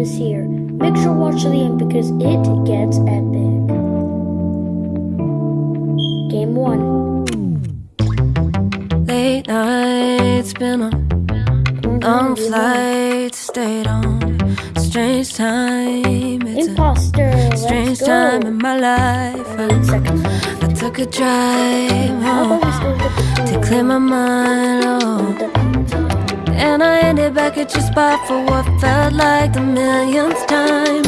is here. Make sure watch to the end because it gets epic. Game 1. Late nights been on long flights stayed on strange time it's Imposter, a let's strange go. time in my life I. I took a drive How about we home still get the to clear my mind oh. And I ended back at your spot for what felt like the millionth time.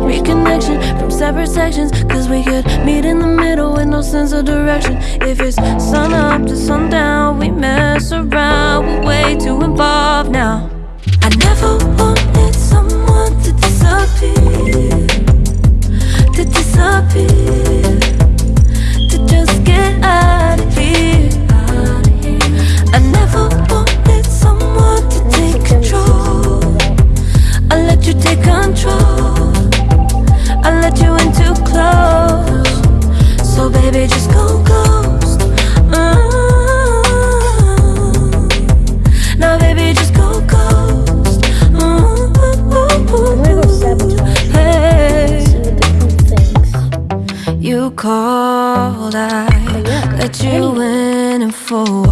Reconnection from separate sections, cause we could meet in the middle with no sense of direction. If it's sun up to sundown, we mess around, we're way too involved now. I never wanted someone to disappear, to disappear, to just get out of here. I never take control. I let you in too close. So baby, just go ghost. Mm. Now baby, just go ghost. Go. Hey. See what the crew thinks. You called, I yeah, let you in and walls.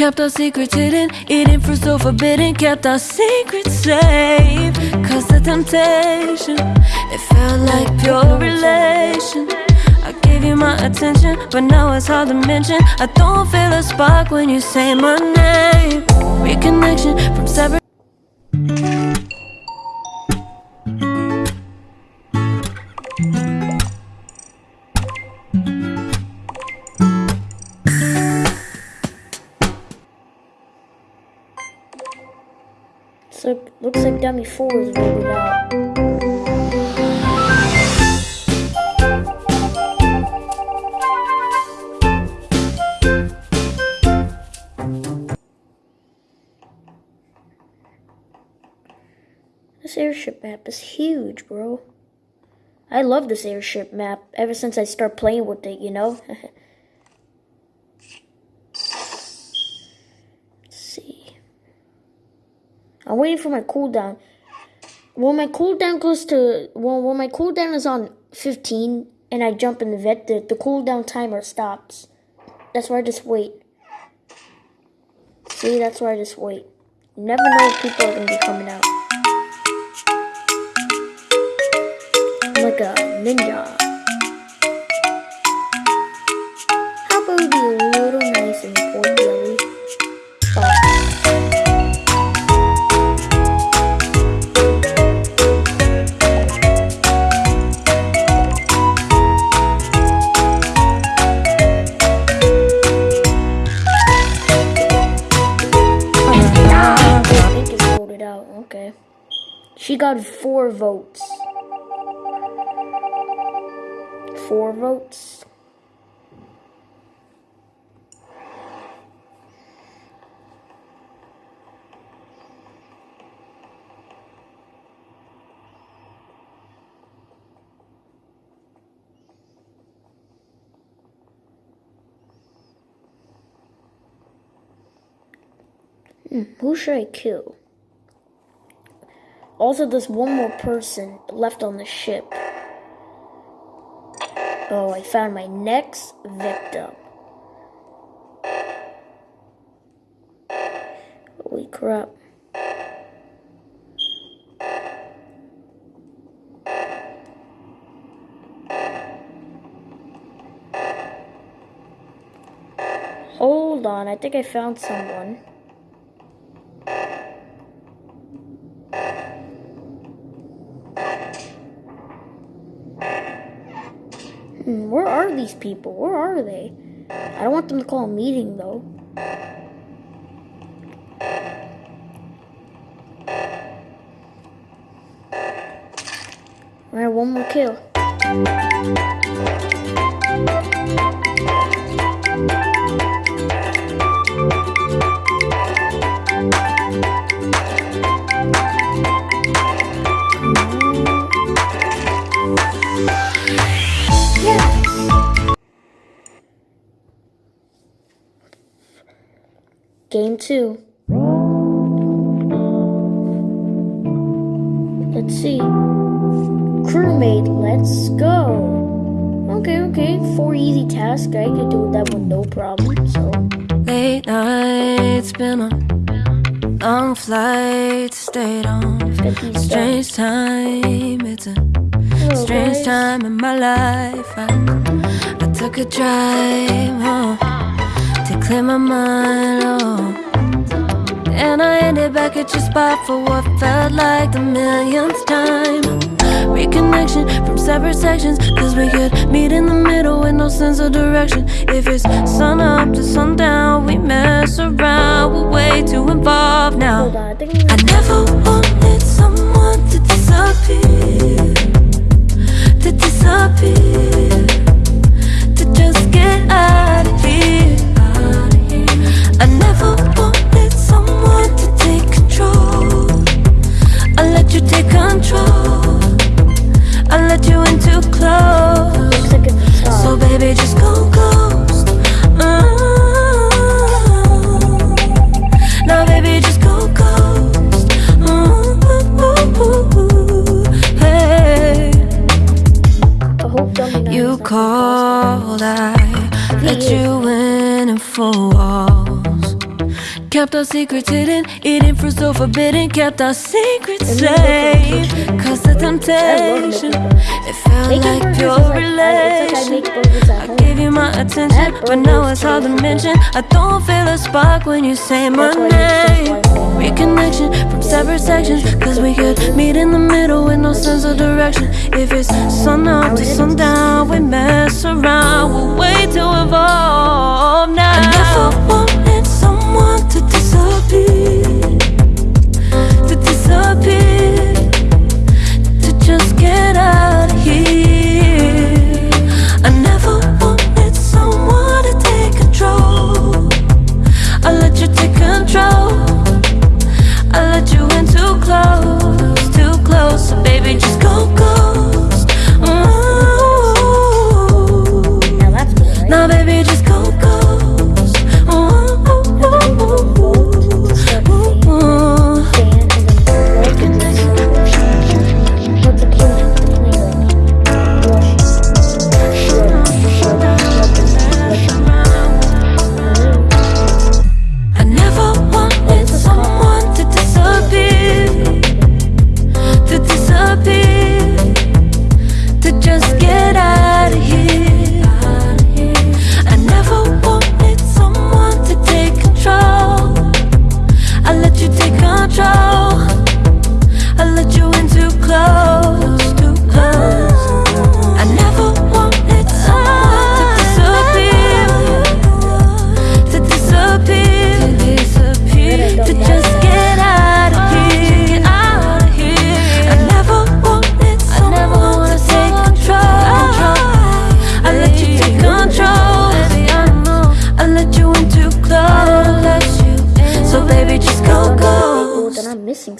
Kept our secrets hidden, eating fruit so forbidden. Kept our secrets safe. Cause the temptation, it felt like pure relation. I gave you my attention, but now it's hard to mention. I don't feel a spark when you say my name. Reconnection from separate. Dummy four is voted out. This airship map is huge, bro. I love this airship map ever since I start playing with it, you know? Let's see. I'm waiting for my cooldown. When my cooldown goes to well, when my cooldown is on 15 and I jump in the vet, the, the cooldown timer stops. That's why I just wait. See, that's why I just wait. You never know if people are gonna be coming out. I'm like a ninja. Got four votes. Four votes. Hmm, who should I kill? Also, there's one more person left on the ship. Oh, I found my next victim. Holy crap. Hold on, I think I found someone. Hmm, where are these people? Where are they? I don't want them to call a meeting though. Alright, one more kill. Game two. Let's see. Crewmate, let's go. Okay, okay. Four easy tasks. I could do that with no problem. So. Late nights, been on long flights, stayed on. Get these done. Strange time, it's a Hello, strange guys. time in my life. I, I took a drive home clear my mind. Oh. And I ended back at your spot for what felt like the millionth time. Reconnection from separate sections, cause we could meet in the middle with no sense of direction. If it's sun up to sundown, we mess around, we're way too involved now. I never wanted someone to disappear, to disappear, to just get out. I never wanted someone to our secrets hidden, eating fruit so forbidden. Kept our secrets safe. Cause the temptation, it felt like pure is I, it's like I relation. make burgers at I gave you my attention, but now it's to hard to mention. I don't feel a spark when you say my That's why you name. Reconnection from separate sections, cause we could meet in the middle with no sense of direction. If it's sun up to sundown, we mess around, we're way too involved now.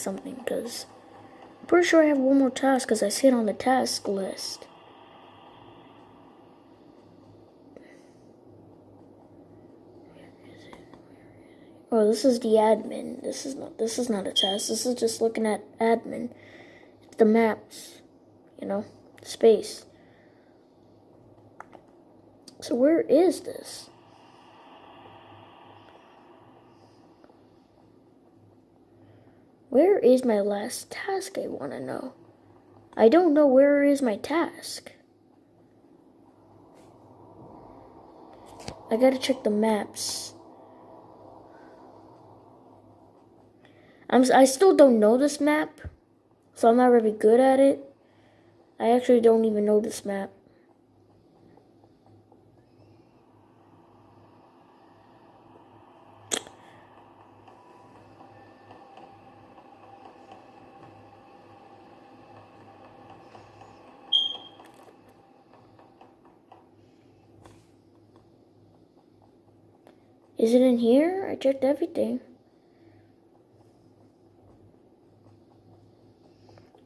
Something because I'm pretty sure I have one more task because I see it on the task list. Oh, this is the admin. This is not. This is not a task. This is just looking at admin. It's the maps, you know, space. So where is this? Where is my last task? I want to know. I don't know where is my task. I gotta check the maps. I'm, I still don't know this map, so I'm not really good at it. I actually don't even know this map. Is it in here? I checked everything.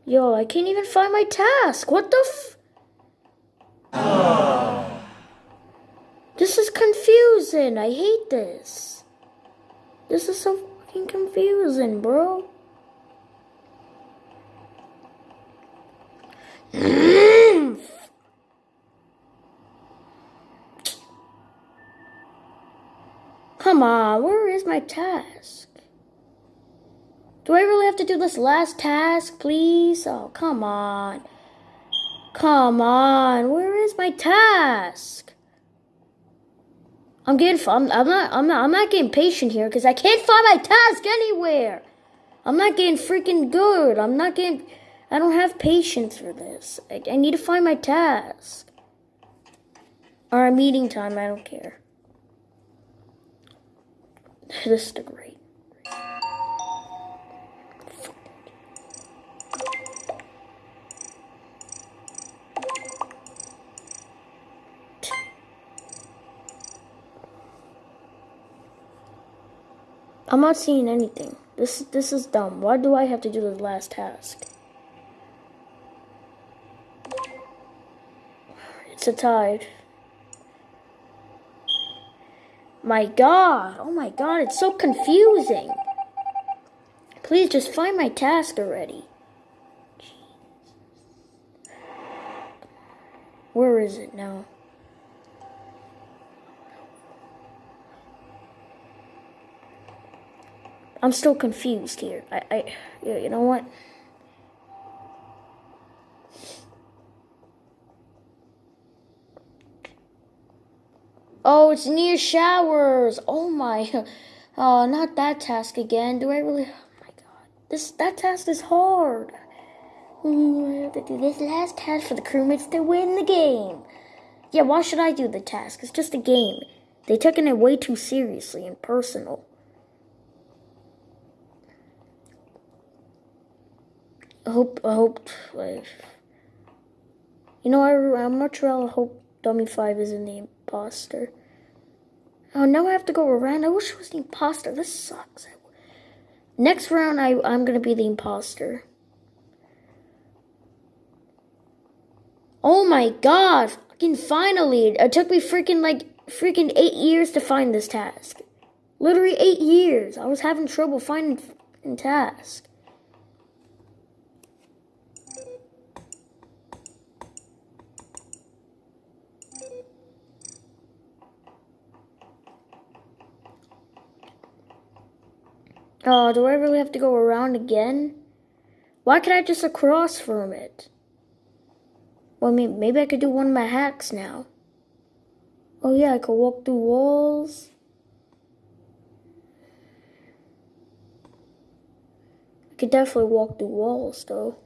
Yo, I can't even find my task. What the f? This is confusing. I hate this. This is so fucking confusing, bro. Come on, where my task? Do I really have to do this last task, please? Oh, come on. Come on, where is my task? I'm getting I'm, I'm not I'm not I'm not getting patient here because I can't find my task anywhere. I'm not getting freaking good. I'm not getting I don't have patience for this. I, I need to find my task. Or meeting time, I don't care. This is the great. I'm not seeing anything. This this is dumb. Why do I have to do the last task? It's a tide. My god. Oh my god, it's so confusing. Please just find my task already. Where is it now? I'm still confused here. I, I, you know what? Oh, it's near showers. Oh my. Oh, not that task again. Do I really? Oh my god. This that task is hard. I have to do this last task for the crewmates to win the game. Yeah, why should I do the task? It's just a game. They taken it way too seriously and personal. I hope. I hope. Like, you know, I, I'm much rather hope Dummy Five isn't the imposter. Oh, now I have to go around. I wish it was the imposter. This sucks. Next round, I, I'm gonna be the imposter. Oh my god! Fucking finally! It took me freaking like freaking eight years to find this task. Literally eight years. I was having trouble finding task. Oh, do I really have to go around again? Why can't I just across from it? Well, I mean, maybe I could do one of my hacks now. Oh yeah, I could walk through walls. I could definitely walk through walls, though.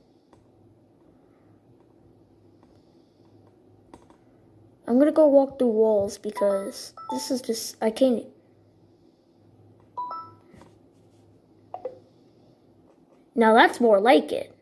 I'm gonna go walk through walls because this is just, I can't, Now that's more like it.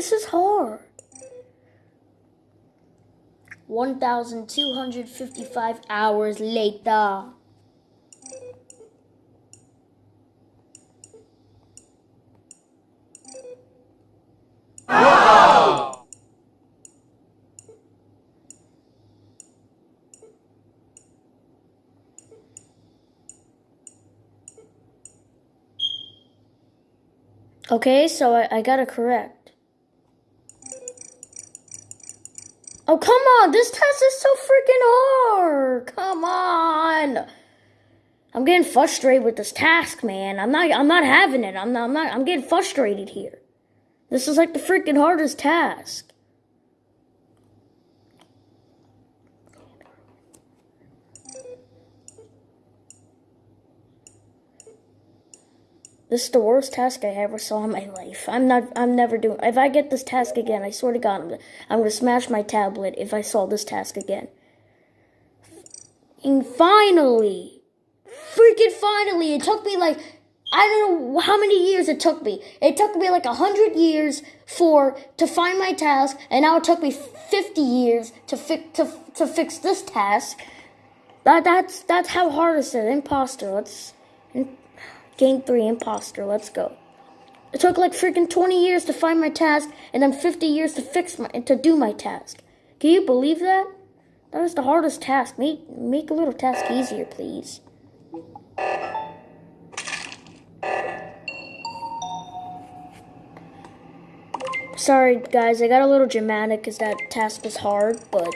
This is hard. 1,255 hours later. Okay, so I, I got it correct. Oh, come on. This test is so freaking hard. Come on. I'm getting frustrated with this task, man. I'm not I'm not having it. I'm not I'm not I'm getting frustrated here. This is like the freaking hardest task. This is the worst task I ever saw in my life. I'm not, I'm never doing, if I get this task again, I swear to God, I'm, I'm gonna smash my tablet if I saw this task again. And finally, freaking finally, it took me like I don't know how many years it took me. It took me like a hundred years for to find my task, and now it took me fifty years to fix to to fix this task. That that's that's how hard it is. Imposter. Let's game three. Imposter. Let's go. It took like freaking twenty years to find my task, and then fifty years to fix my to do my task. Can you believe that? That is the hardest task. Make make a little task easier, please. Sorry, guys, I got a little dramatic because that task was hard, but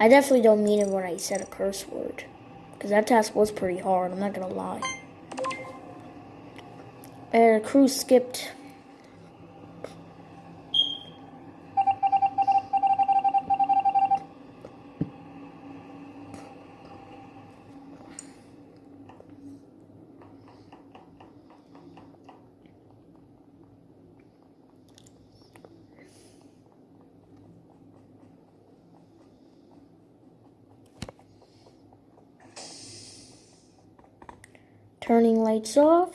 I definitely don't mean it when I said a curse word. Because that task was pretty hard, I'm not to lie. And crew skipped turning lights off.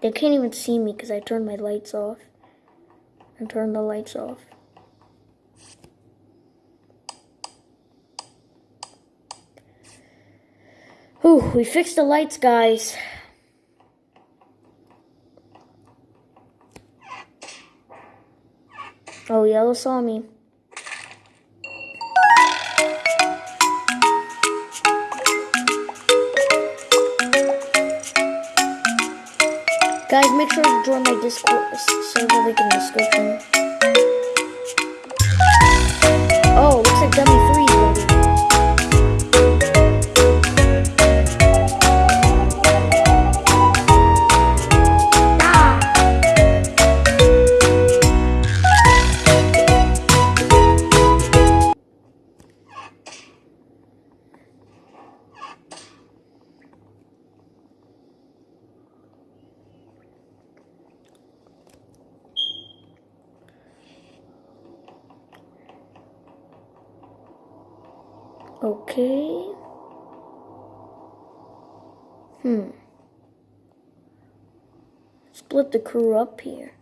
They can't even see me because I turned my lights off and turned the lights off. Ooh, we fixed the lights, guys. Oh, Yellow saw me. Guys, make sure to join my Discord server link in the description. Okay. Hmm. Split the crew up here.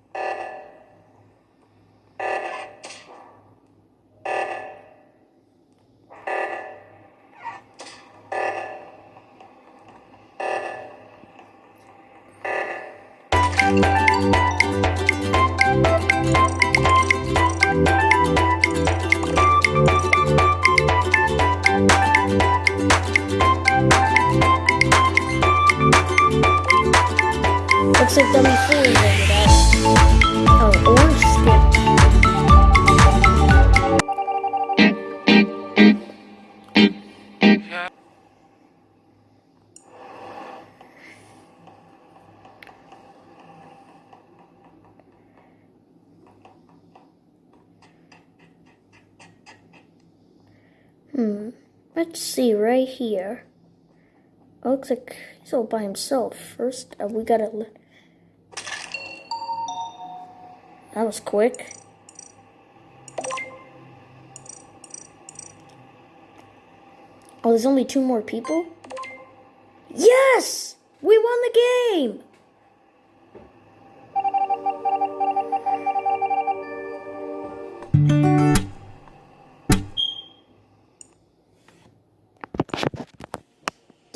Dummy over. Oh. Hmm. Let's see right here. It looks like he's all by himself. First, uh, we gotta That was quick. Oh, there's only two more people? Yes! We won the game!